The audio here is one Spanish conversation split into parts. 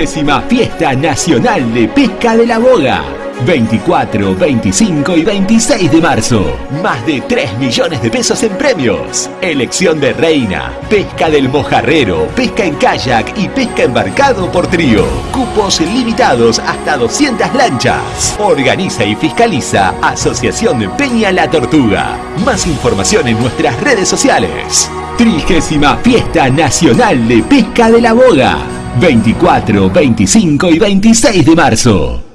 Trigésima Fiesta Nacional de Pesca de la Boga. 24, 25 y 26 de marzo. Más de 3 millones de pesos en premios. Elección de reina, pesca del mojarrero, pesca en kayak y pesca embarcado por trío. Cupos limitados hasta 200 lanchas. Organiza y fiscaliza Asociación de Peña La Tortuga. Más información en nuestras redes sociales. Trigésima Fiesta Nacional de Pesca de la Boga. 24, 25 y 26 de marzo.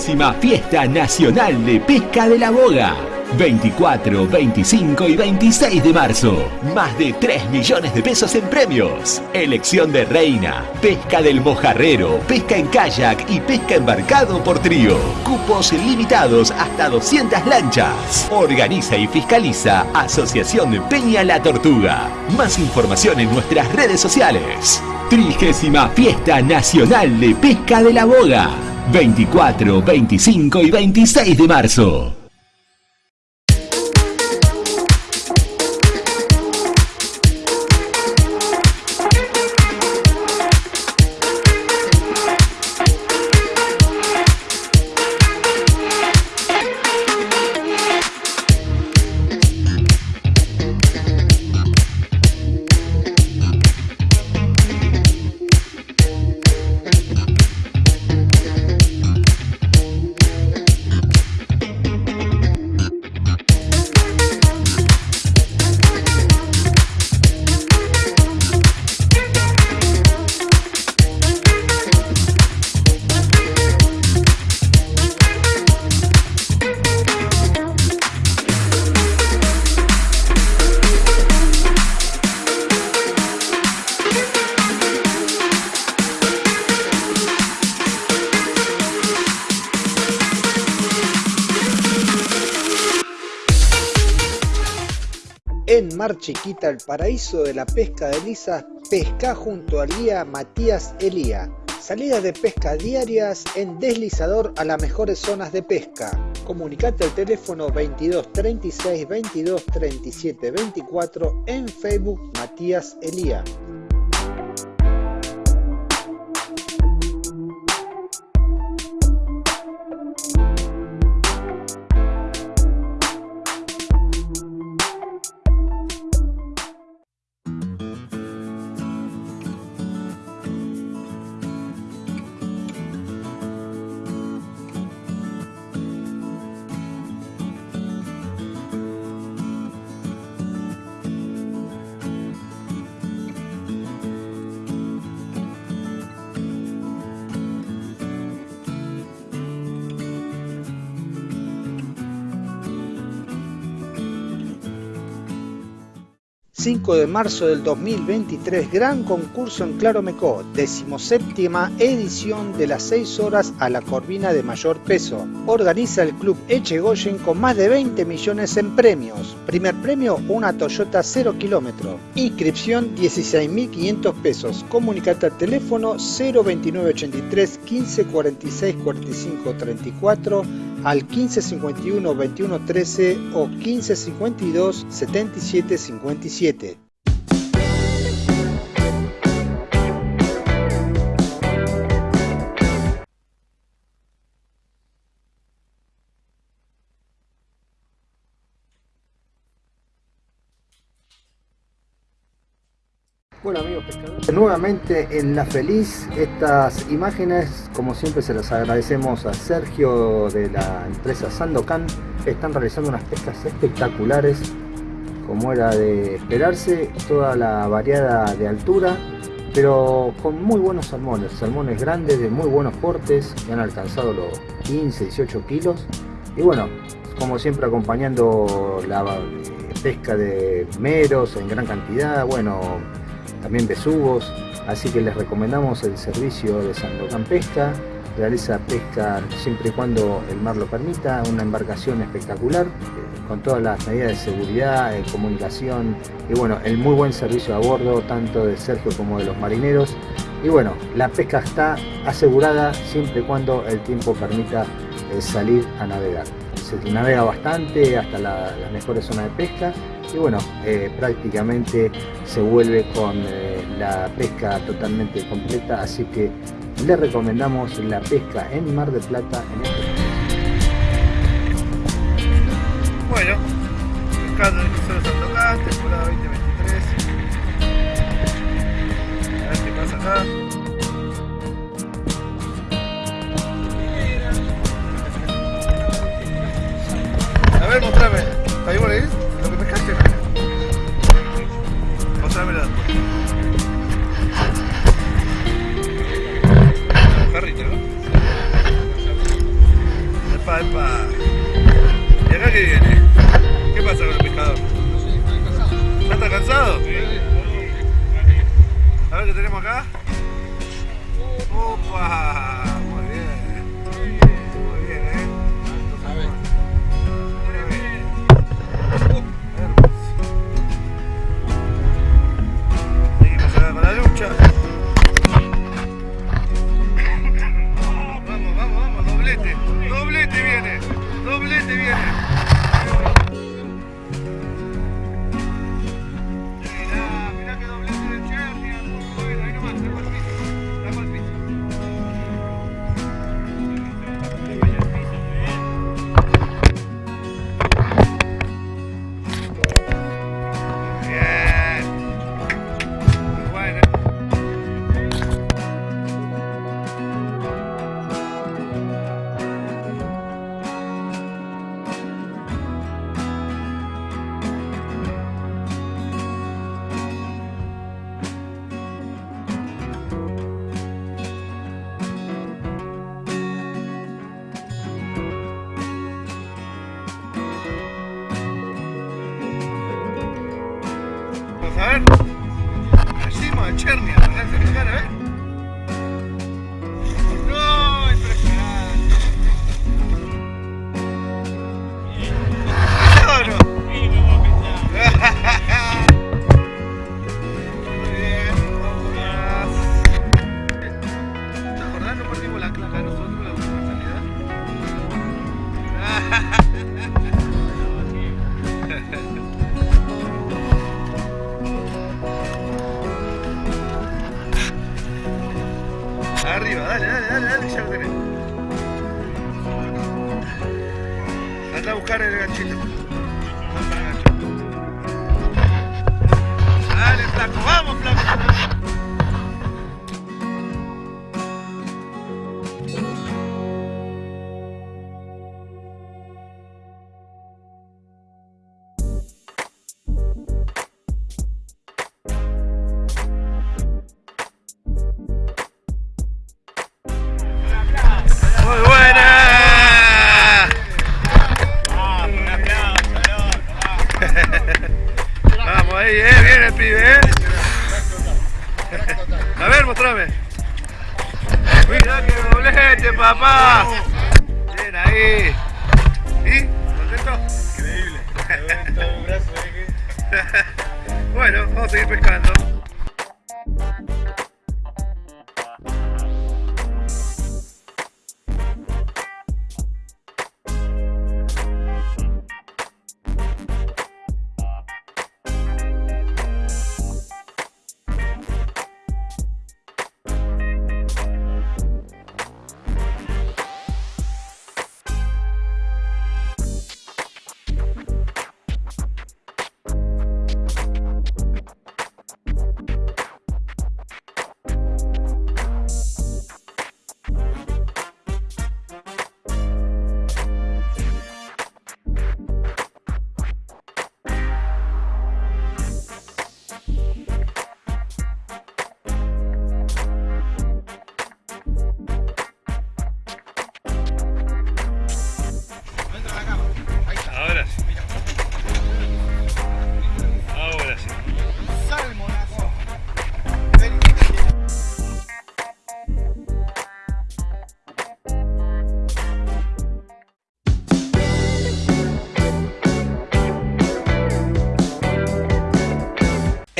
Trigésima Fiesta Nacional de Pesca de la Boga. 24, 25 y 26 de marzo. Más de 3 millones de pesos en premios. Elección de reina, pesca del mojarrero, pesca en kayak y pesca embarcado por trío. Cupos limitados hasta 200 lanchas. Organiza y fiscaliza Asociación Peña La Tortuga. Más información en nuestras redes sociales. Trigésima Fiesta Nacional de Pesca de la Boga. 24, 25 y 26 de marzo. Chiquita, el paraíso de la pesca de lisas, pesca junto al guía Matías Elía. Salidas de pesca diarias en deslizador a las mejores zonas de pesca. Comunicate al teléfono 22 36 22 37 24 en Facebook Matías Elía. 5 de marzo del 2023, gran concurso en Claromecó, decimoséptima edición de las 6 horas a la corvina de mayor peso. Organiza el club Echegoyen con más de 20 millones en premios. Primer premio, una Toyota 0 kilómetro. Inscripción 16.500 pesos. Comunicate al teléfono 02983 15 46 45 34 al 1551 21 13 o 1552 77 Bueno amigos pescadores, nuevamente en La Feliz, estas imágenes como siempre se las agradecemos a Sergio de la empresa Sandocan, están realizando unas pescas espectaculares como era de esperarse, toda la variada de altura, pero con muy buenos salmones, salmones grandes de muy buenos portes que han alcanzado los 15, 18 kilos. Y bueno, como siempre acompañando la pesca de meros en gran cantidad, bueno, también besugos, así que les recomendamos el servicio de Sandocan Pesca, realiza pesca siempre y cuando el mar lo permita, una embarcación espectacular, con todas las medidas de seguridad, de comunicación y bueno, el muy buen servicio a bordo, tanto de Sergio como de los marineros. Y bueno, la pesca está asegurada siempre y cuando el tiempo permita eh, salir a navegar. Se navega bastante hasta las mejores zonas de pesca y bueno, eh, prácticamente se vuelve con eh, la pesca totalmente completa, así que le recomendamos la pesca en Mar de Plata en este Bueno, pescando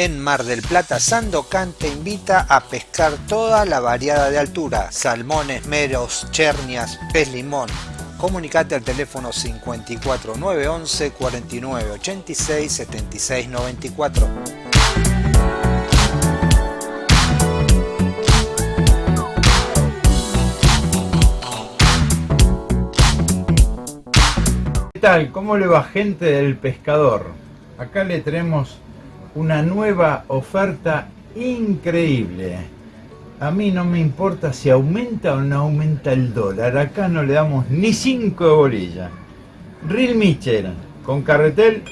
En Mar del Plata, Sandocan te invita a pescar toda la variada de altura, salmones, meros, chernias, pez limón. Comunicate al teléfono 54911 4986 7694. ¿Qué tal? ¿Cómo le va gente del pescador? Acá le tenemos una nueva oferta increíble. A mí no me importa si aumenta o no aumenta el dólar. Acá no le damos ni 5 de bolilla. Reel Mitchell con carretel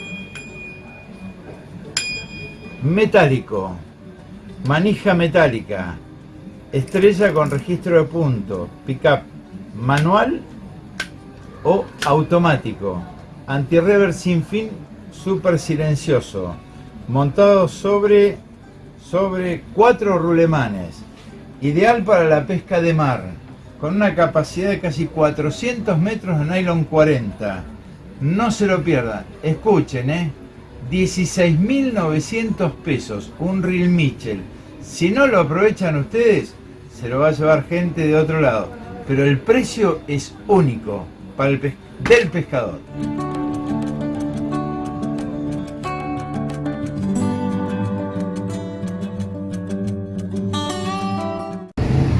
metálico, manija metálica, estrella con registro de punto, pickup manual o automático. anti-rever sin fin, súper silencioso, montado sobre, sobre cuatro rulemanes, ideal para la pesca de mar, con una capacidad de casi 400 metros de nylon 40. No se lo pierdan, escuchen, ¿eh? 16.900 pesos, un reel Mitchell. Si no lo aprovechan ustedes, se lo va a llevar gente de otro lado. Pero el precio es único para el del pescador.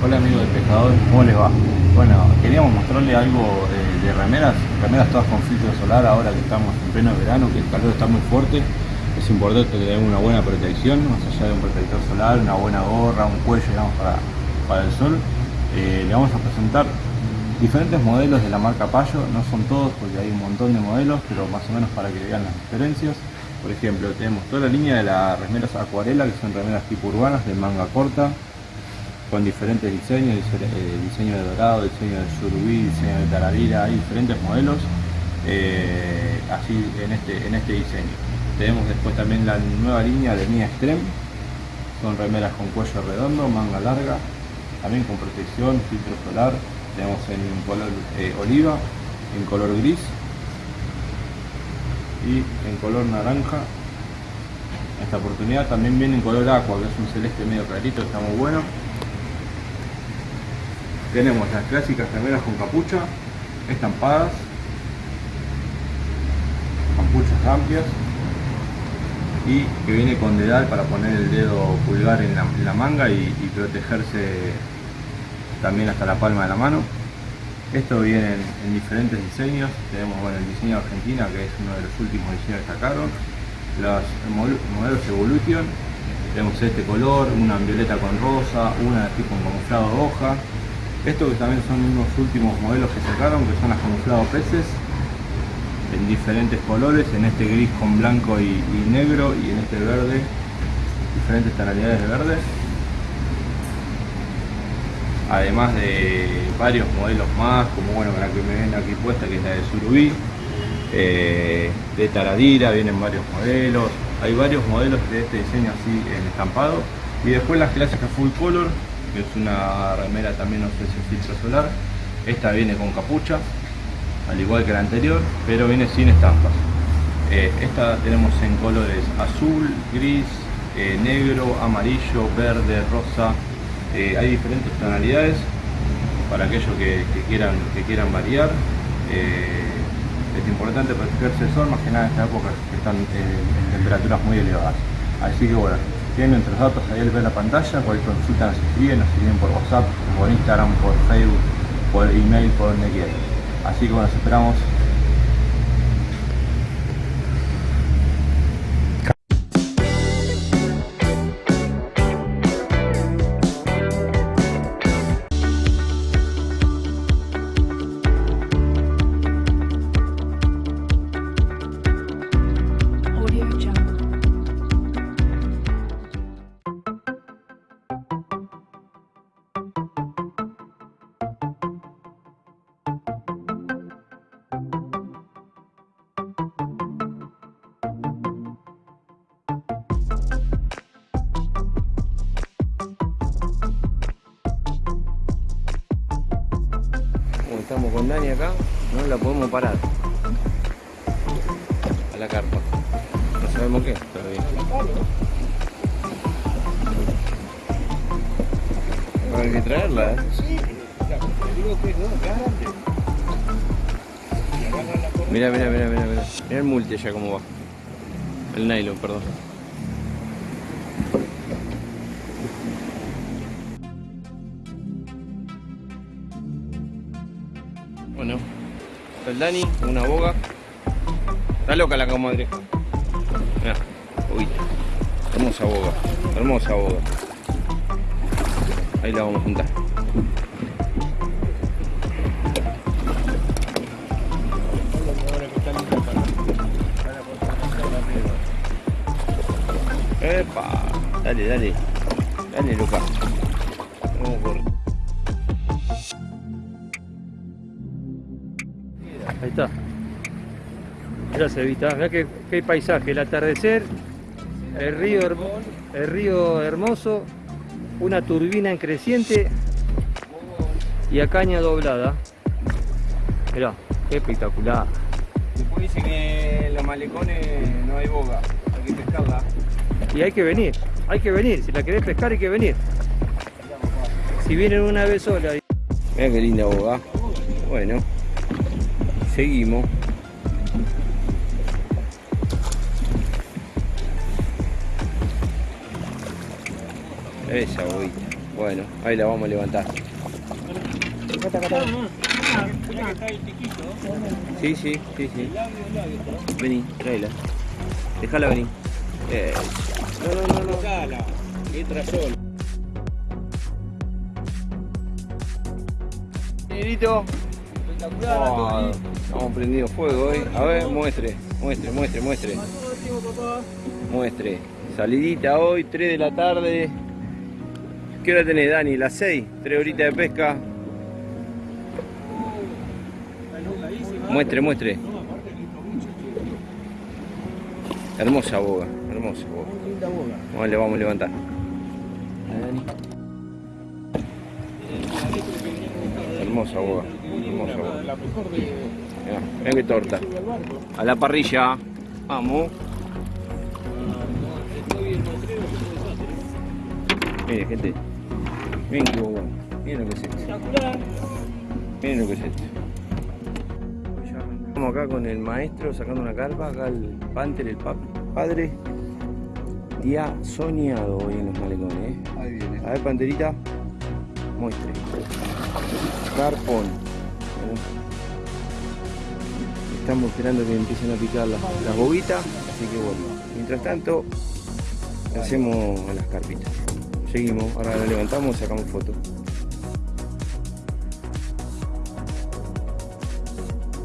Hola amigos del pescador, ¿cómo les va? Bueno, queríamos mostrarle algo eh, de remeras, remeras todas con filtro solar ahora que estamos en pleno verano, que el calor está muy fuerte. Es importante que tengan una buena protección, más allá de un protector solar, una buena gorra, un cuello digamos, para, para el sol. Eh, le vamos a presentar diferentes modelos de la marca Payo, no son todos porque hay un montón de modelos, pero más o menos para que vean las diferencias. Por ejemplo, tenemos toda la línea de las remeras acuarela, que son remeras tipo urbanas de manga corta, con diferentes diseños, eh, diseño de dorado, diseño de surubí, diseño de taradira, hay diferentes modelos eh, así en este, en este diseño. Tenemos después también la nueva línea de Mia Extreme, son remeras con cuello redondo, manga larga, también con protección, filtro solar, tenemos en color eh, oliva, en color gris y en color naranja. Esta oportunidad también viene en color aqua, que es un celeste medio clarito, está muy bueno. Tenemos las clásicas remeras con capucha, estampadas, capuchas amplias y que viene con dedal para poner el dedo pulgar en la, manga y, protegerse también hasta la palma de la mano. Esto viene en, en diferentes diseños, tenemos bueno, el diseño de Argentina que es uno de los últimos diseños que sacaron, los modelos Evolution, tenemos este color, una en violeta con rosa, una tipo en camuflado hoja, estos que también son unos últimos modelos que sacaron, que son las camuflado peces, en diferentes colores, en este gris con blanco y, y negro y en este verde, diferentes tonalidades de verde. Además de varios modelos más, como bueno la que me ven aquí puesta, que es la de Surubí, eh, de Taradira, vienen varios modelos, hay varios modelos de este diseño así en estampado. Y después las clásicas full color, que es una remera también ofrece filtro solar. Esta viene con capucha, al igual que la anterior, pero viene sin estampas. Eh, esta tenemos en colores azul, gris, eh, negro, amarillo, verde, rosa. Eh, hay diferentes tonalidades para aquellos que, quieran, que quieran variar. Es importante protegerse del sol, más que nada en esta época que están en temperaturas muy elevadas. Así que bueno, tienen nuestros datos ahí al ver la pantalla, cualquier consulta nos escriben, nos escriben por WhatsApp, por Instagram, por Facebook, por email, por donde quieran. Así que bueno, nos esperamos Hay que traerla, ¿eh? Mira, mira, mira, mira, mira. Mira el multi ya cómo va. El nylon, perdón. Bueno, está el Dani, una boga. Está loca la comadre. Mira, uy, hermosa boga, hermosa boga. Ahí la vamos a juntar. Epa, dale, dale, dale, loca. Vamos por Ahí está. Mirá se vista, mirá qué, qué paisaje, el atardecer, el río, el río hermoso, una turbina en creciente y a caña doblada. Mirá, qué espectacular. Después dice que en los malecones no hay boga, hay que pescarla. Y hay que venir, hay que venir, si la querés pescar hay que venir. Si vienen una vez sola y Mira qué linda boga. Bueno, seguimos. Esa boguita. Bueno, ahí la vamos a levantar. Sí, sí, sí, sí. Vení, tráela. Déjala venir. Eh, No, no, no, no. Entra solo. Negrito. Oh, estamos prendido fuego hoy. A ver, muestre, muestre, muestre, muestre. Muestre. Salidita hoy, 3 de la tarde. ¿Qué hora tenés, Dani? Las 6, 3 horitas de pesca. Muestre, muestre. Hermosa boga, hermosa boga. Vamos, le vamos a levantar. Hermosa boga, hermosa boga. Mirá, mirá qué torta. A la parrilla. Vamos. Miren, gente. Miren qué boga. Miren lo que es esto. Miren lo que es esto. Estamos acá con el maestro sacando una carpa. Acá el Panther, el pa- padre. Día soñado hoy en los malecones. ¿eh? Ahí viene. A ver, Panterita. Muestre. Carpón. Estamos esperando que empiecen a picar las, las bobitas. Así que bueno. Mientras tanto, hacemos las carpitas. Seguimos. Ahora la levantamos y sacamos fotos.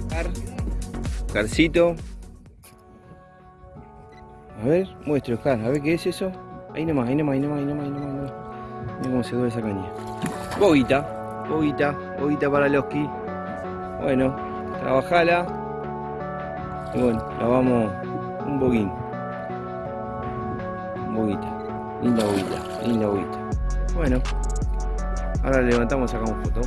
Car. Carcito. A ver, muestre Oscar, a ver qué es eso. Ahí nomás, ahí nomás, ahí nomás, ahí nomás, ahí nomás. Mira cómo se duele esa caña. Boguita, boguita, boguita para Loski. Bueno, trabajala. Y bueno, la vamos un boguín. Boguita, linda boguita, linda boguita. Bueno, ahora levantamos y sacamos foto.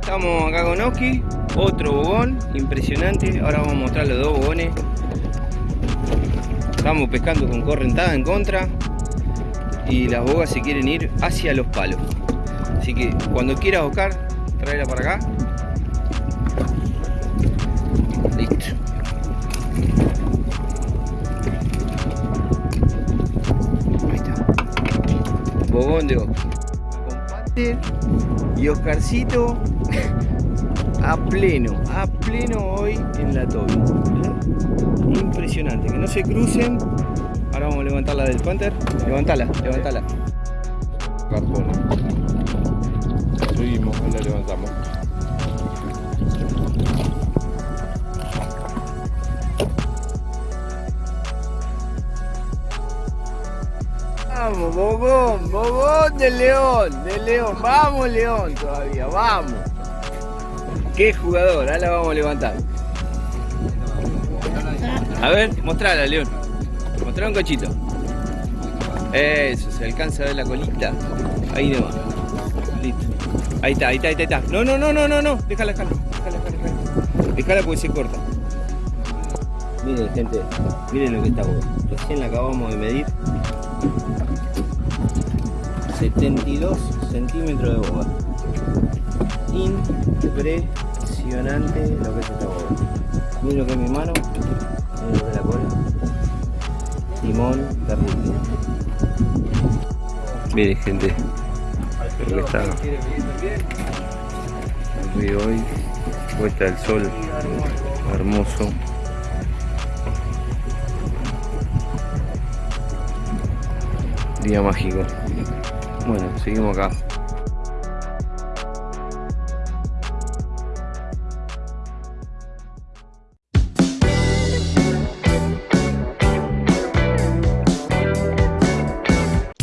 Estamos acá con Oski, otro bogón, impresionante. Ahora vamos a mostrar los dos bogones. Estamos pescando con correntada en contra y las bogas se quieren ir hacia los palos. Así que cuando quieras Oscar, tráela para acá. Listo. Con Panther y Oscarcito a pleno, a pleno hoy en la tobi. ¿eh? Impresionante, que no se crucen. Ahora vamos a levantar la del Panther. Levantala, levantala. Cartona. Seguimos, ahí la levantamos. Vamos, Bogón, Bogón de León, de León, vamos León todavía, vamos. Qué jugador, ahora la vamos a levantar. A ver, mostrala, León. Mostrala un cachito. Eso, se alcanza a ver la colita. Ahí nomás. Listo. Ahí está, ahí está, ahí está. No, no, no, no, no, no. Déjala, déjala. Déjala, déjala, déjala. Porque se corta. Miren, gente. Miren lo que está boga. Recién la acabamos de medir. 72 centímetros de boga. Impresionante lo que es esta boga. Miren lo que es mi mano. Miren lo que es la cola. Timón terrible. Miren gente. Lo que está el río hoy. Puesta el sol. Hermoso. Día mágico. Bueno, seguimos acá.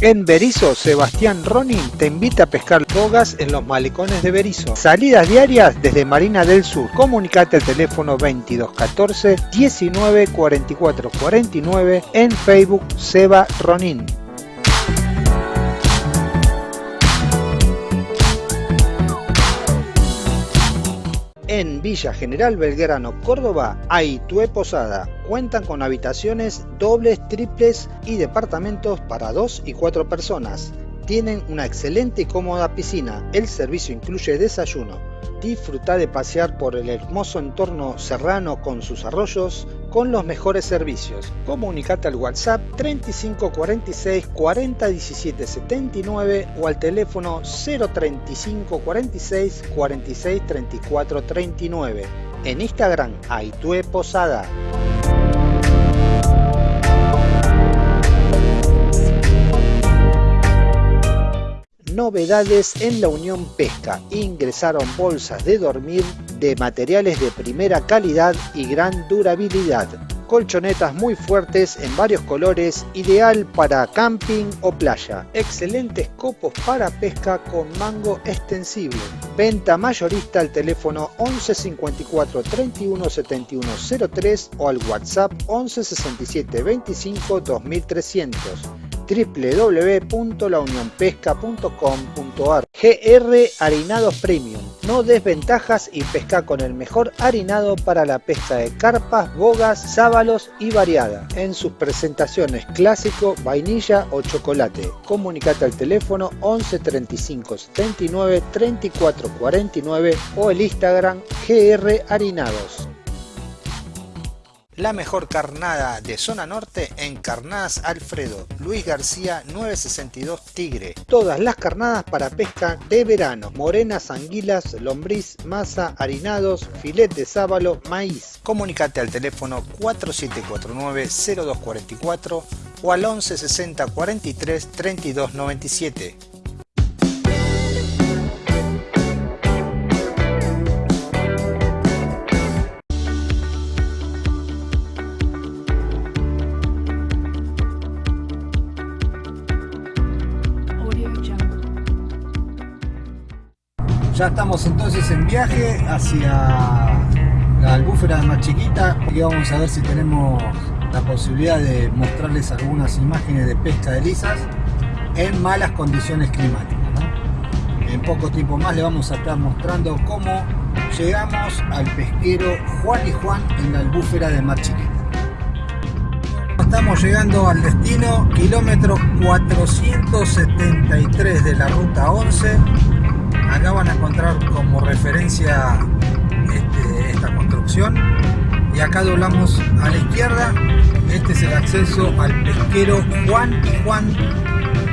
En Berizo, Sebastián Ronin te invita a pescar bogas en los malecones de Berizo. Salidas diarias desde Marina del Sur. Comunicate al teléfono 2214 19 44 49 en Facebook Seba Ronin. En Villa General Belgrano, Córdoba, hay Posada. Cuentan con habitaciones dobles, triples y departamentos para dos y cuatro personas. Tienen una excelente y cómoda piscina. El servicio incluye desayuno. Disfruta de pasear por el hermoso entorno serrano con sus arroyos con los mejores servicios. Comunicate al WhatsApp 3546 40 17 79 o al teléfono 035 46 46 34 39. En Instagram, Aitue Posada. Novedades en la Unión Pesca. Ingresaron bolsas de dormir de materiales de primera calidad y gran durabilidad. Colchonetas muy fuertes en varios colores, ideal para camping o playa. Excelentes copos para pesca con mango extensible. Venta mayorista al teléfono 11 54 31 71 03 o al WhatsApp 11 67 25 2300 www.launionpesca.com.ar GR Harinados Premium. No desventajas y pesca con el mejor harinado para la pesca de carpas, bogas, sábalos y variada. En sus presentaciones clásico, vainilla o chocolate. Comunicate al teléfono 11 35 79 34 49 o el Instagram GR Harinados. La mejor carnada de zona norte en Carnadas Alfredo, Luis García 962 Tigre. Todas las carnadas para pesca de verano, morenas, anguilas, lombriz, masa, harinados, filet de sábalo, maíz. Comunicate al teléfono 4749-0244 o al 1160 43 32 97. Ya estamos entonces en viaje hacia la albúfera más chiquita y vamos a ver si tenemos la posibilidad de mostrarles algunas imágenes de pesca de lisas en malas condiciones climáticas. En poco tiempo más le vamos a estar mostrando cómo llegamos al pesquero Juan y Juan en la albúfera de Mar Chiquita. Estamos llegando al destino, kilómetro 473 de la ruta 11 acá van a encontrar como referencia este- esta construcción. Y acá doblamos a la izquierda. Este es el acceso al pesquero Juan y Juan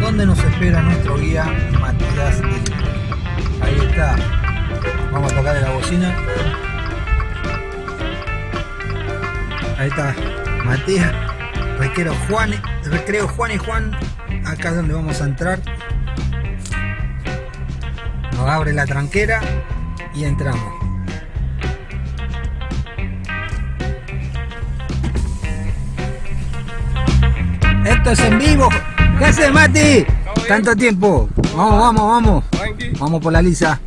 donde nos espera nuestro guía Matías ahí está. Vamos a tocar la bocina. Ahí está Matías Recreo Juan, Recreo Juan y Juan. Acá es donde vamos a entrar nos abre la tranquera y entramos. Esto es en vivo. ¿Qué haces, Mati? Tanto tiempo. Vamos, vamos, vamos. Vamos por la lisa.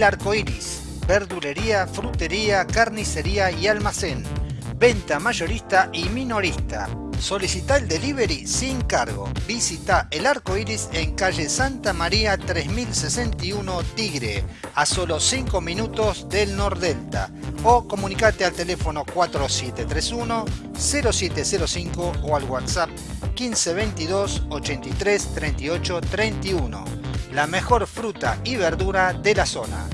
El Arco Iris. Verdulería, frutería, carnicería y almacén. Venta mayorista y minorista. Solicita el delivery sin cargo. Visita El Arco Iris en calle Santa María 3061 Tigre, a solo 5 minutos del Nordelta. O comunicate al teléfono 4731 0705 o al WhatsApp 1522 83 38 31. La mejor fruta y verdura de la zona.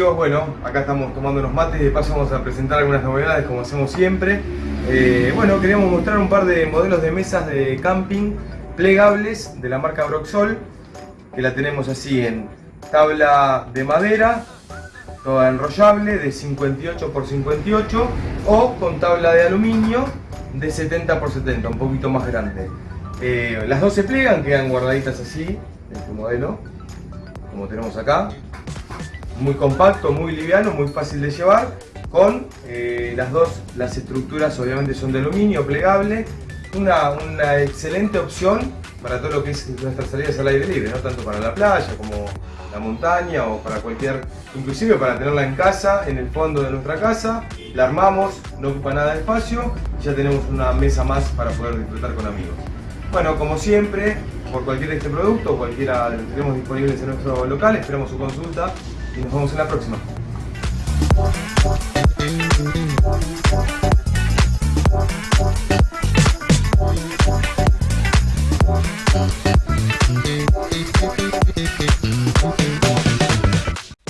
Bueno, acá estamos tomando unos mates y de paso vamos a presentar algunas novedades como hacemos siempre. Eh, bueno, queríamos mostrar un par de modelos de mesas de camping plegables de la marca Broxol, que la tenemos así en tabla de madera, toda enrollable de 58 x 58 o con tabla de aluminio de 70 x 70, un poquito más grande. Eh, las dos se plegan, quedan guardaditas así, este modelo, como tenemos acá muy compacto, muy liviano, muy fácil de llevar, con eh, las dos, las estructuras obviamente son de aluminio, plegable, una, una, excelente opción para todo lo que es nuestras salidas al aire libre, no tanto para la playa como la montaña o para cualquier, inclusive para tenerla en casa, en el fondo de nuestra casa, la armamos, no ocupa nada de espacio y ya tenemos una mesa más para poder disfrutar con amigos. Bueno, como siempre, por cualquier de este producto, cualquiera de los que tenemos disponibles en nuestro local, esperamos su consulta y nos vemos en la próxima.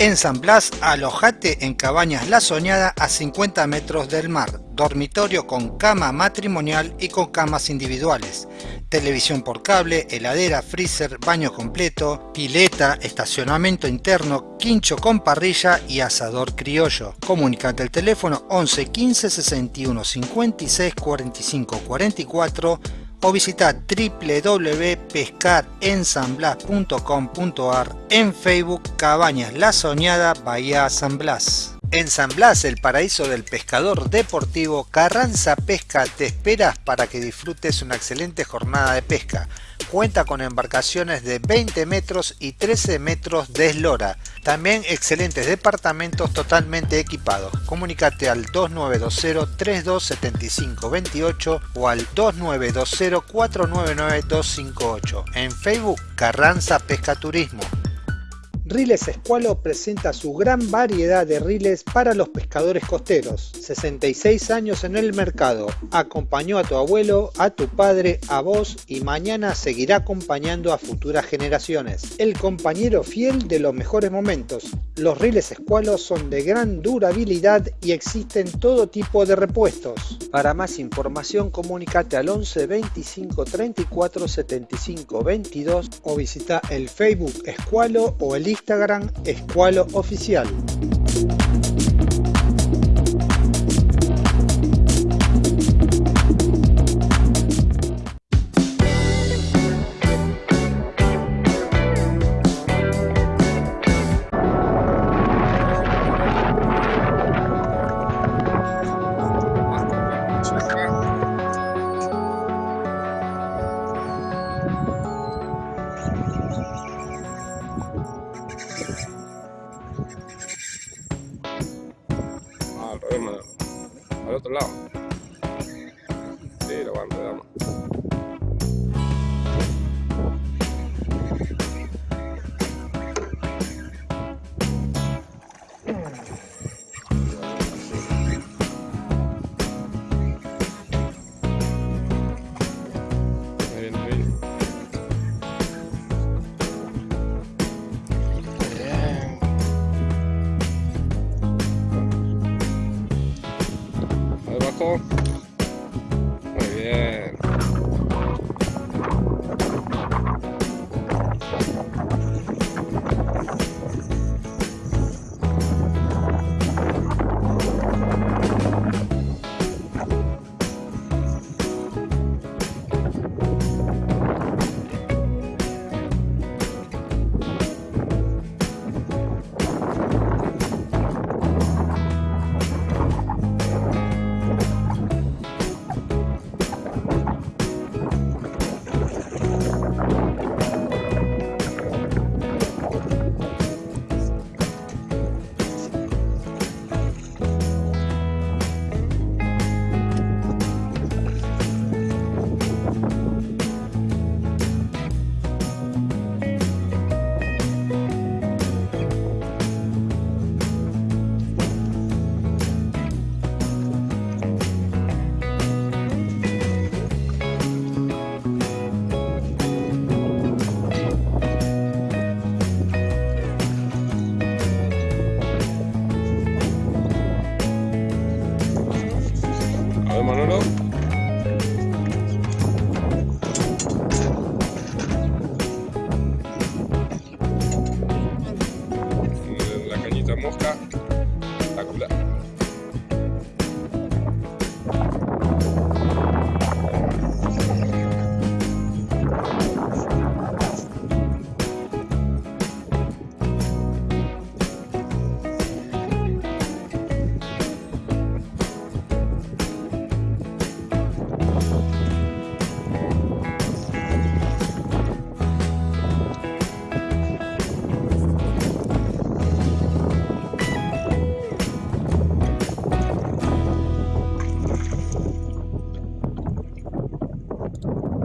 En San Blas, alojate en Cabañas La Soñada a 50 metros del mar, dormitorio con cama matrimonial y con camas individuales, televisión por cable, heladera, freezer, baño completo, pileta, estacionamiento interno, quincho con parrilla y asador criollo. Comunicate al teléfono 11 15 61 56 45 44 o visita www.pescarensanblas.com.ar en Facebook Cabañas La Soñada Bahía San Blas. En San Blas, el paraíso del pescador deportivo, Carranza Pesca te esperas para que disfrutes una excelente jornada de pesca. Cuenta con embarcaciones de 20 metros y 13 metros de eslora. También excelentes departamentos totalmente equipados. Comunicate al 2920-327528 o al 2920-499-258. En Facebook, Carranza Pesca Turismo. Riles Escualo presenta su gran variedad de riles para los pescadores costeros. 66 años en el mercado. Acompañó a tu abuelo, a tu padre, a vos y mañana seguirá acompañando a futuras generaciones. El compañero fiel de los mejores momentos. Los riles Escualo son de gran durabilidad y existen todo tipo de repuestos. Para más información comunícate al 11 25 34 75 22 o visita el Facebook Escualo o el Instagram Escualo Oficial.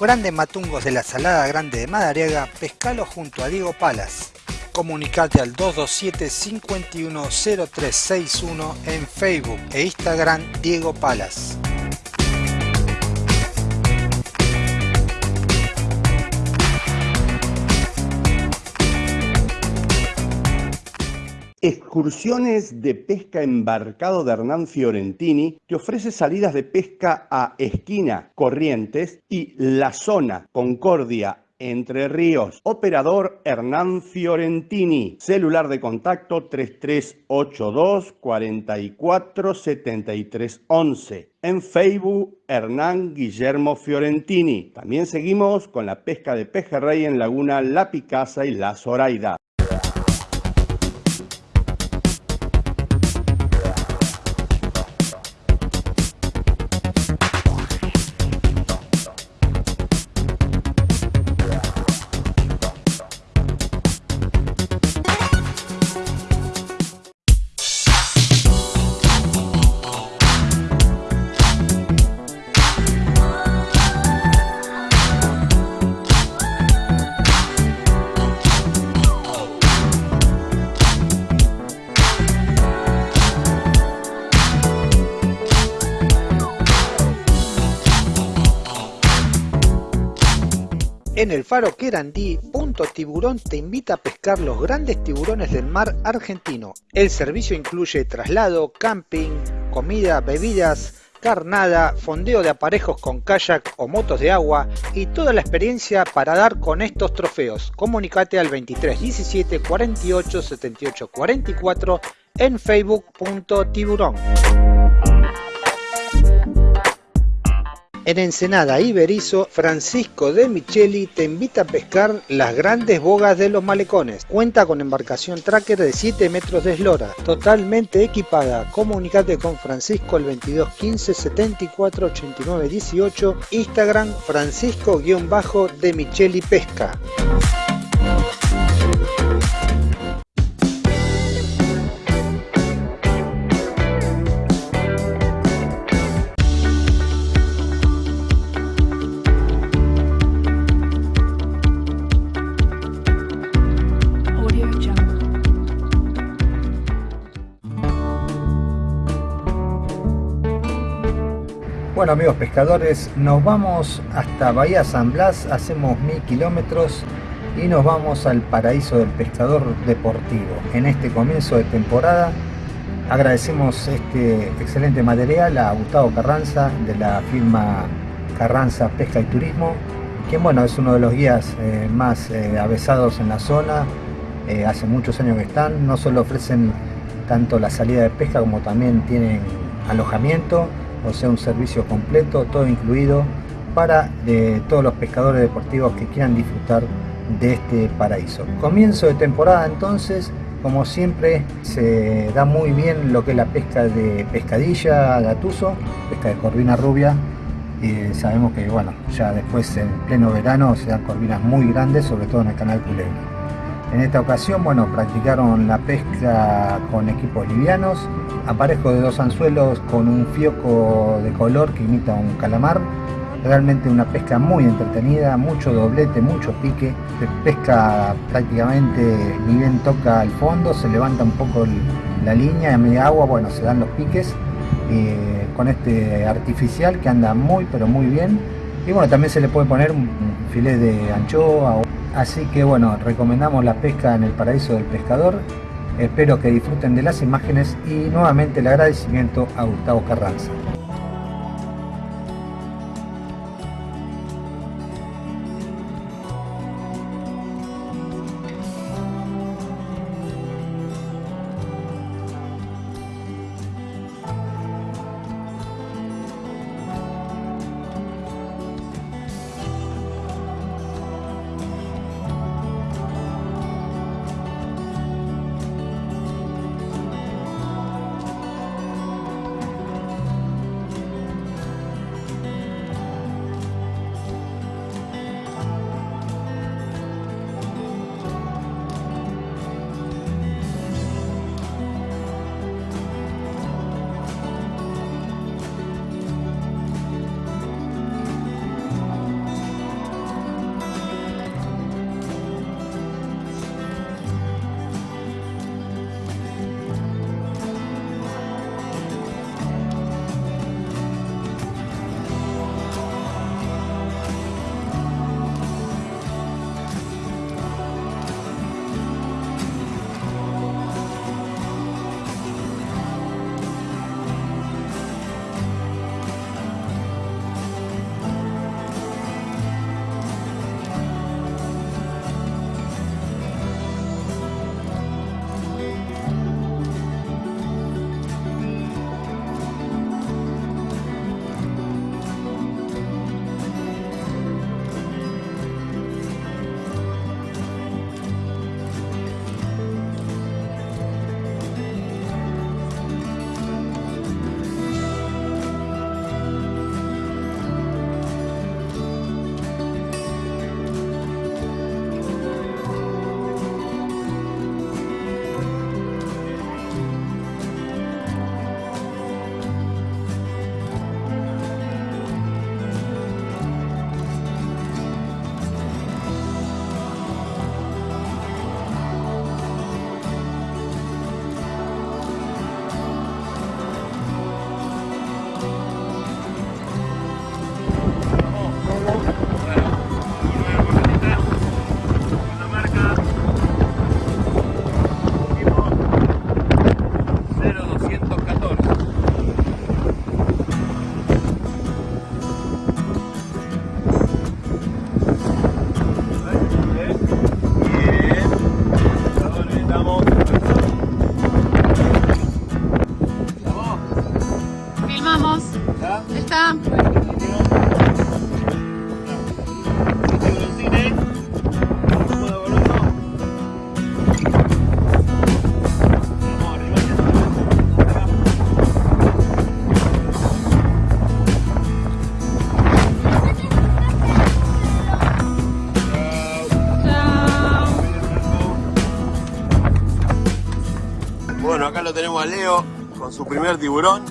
Grandes matungos de la Salada Grande de Madariaga, pescalo junto a Diego Palas. Comunicate al 227 510361 en Facebook e Instagram Diego Palas. Excursiones de pesca embarcado de Hernán Fiorentini te ofrece salidas de pesca a Esquina, Corrientes y La Zona, Concordia, Entre Ríos. Operador Hernán Fiorentini. Celular de contacto 3382 44 73 11. En Facebook, Hernán Guillermo Fiorentini. También seguimos con la pesca de pejerrey en Laguna La Picasa y La Zoraida. En el faro Querandí, Punto Tiburón te invita a pescar los grandes tiburones del mar argentino. El servicio incluye traslado, camping, comida, bebidas, carnada, fondeo de aparejos con kayak o motos de agua y toda la experiencia para dar con estos trofeos. Comunicate al 23 17 48 78 44 en facebook.tiburón. En Ensenada y Berizo, Francisco de Micheli te invita a pescar las grandes bogas de los malecones. Cuenta con embarcación tracker de 7 metros de eslora, totalmente equipada. Comunicate con Francisco al 22 15 74 89 18, Instagram Francisco-de Micheli Pesca. Bueno amigos pescadores, nos vamos hasta Bahía San Blas, hacemos mil kilómetros y nos vamos al paraíso del pescador deportivo. En este comienzo de temporada agradecemos este excelente material a Gustavo Carranza de la firma Carranza Pesca y Turismo, quien bueno es uno de los guías eh, más eh, avesados en la zona, eh, hace muchos años que están, no solo ofrecen tanto la salida de pesca como también tienen alojamiento, o sea un servicio completo, todo incluido para todos los pescadores deportivos que quieran disfrutar de este paraíso. Comienzo de temporada entonces, como siempre se da muy bien lo que es la pesca de pescadilla, gatuso, pesca de corvina rubia, y sabemos que bueno, ya después en pleno verano se dan corvinas muy grandes, sobre todo en el canal Culebra. En esta ocasión, bueno, practicaron la pesca con equipos livianos, aparejo de dos anzuelos con un fioco de color que imita un calamar. Realmente una pesca muy entretenida, mucho doblete, mucho pique. Pesca prácticamente ni bien toca el fondo, se levanta un poco la línea, a media agua, bueno, se dan los piques. eh, con este artificial que anda muy pero muy bien. Y bueno, también se le puede poner un filet de anchoa Así que bueno, recomendamos la pesca en el paraíso del pescador. Espero que disfruten de las imágenes y nuevamente el agradecimiento a Gustavo Carranza. Tenemos a Leo con su primer tiburón.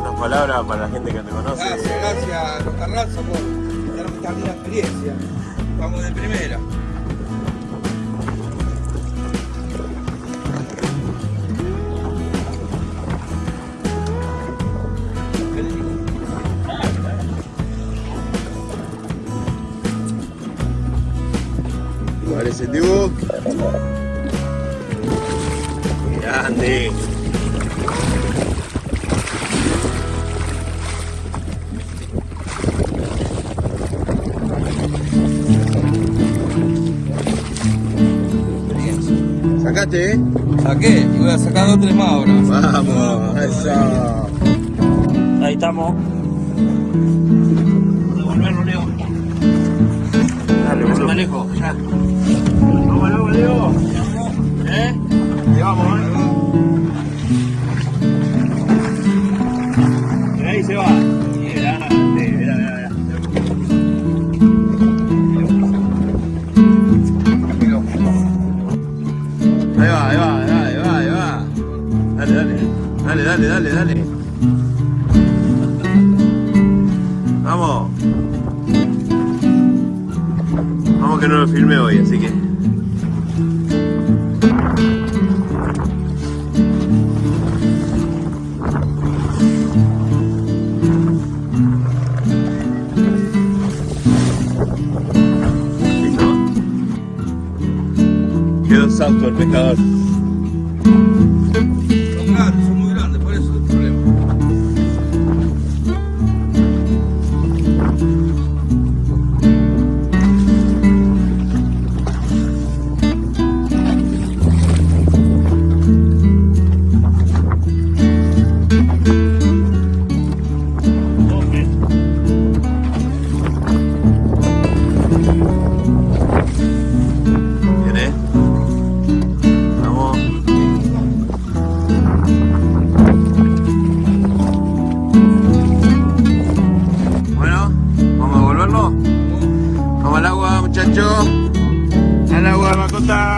Unas palabras para la gente que te conoce. Gracias, gracias, los Carranza por darme esta linda experiencia. Vamos de primera. Vale ese ¿Sacaste, eh? Saqué y voy a sacar dos tres más ahora. Vamos, eso. Ahí estamos. Devolverlo, Leo. Dale, No se boludo. me alejo, ya. Vamos, vamos, Leo. ¿Eh? Ahí vamos, eh. Y ahí se va. Dale, dale, dale. Vamos. Vamos que no lo filmé hoy, así que. Hello, Hasta luego.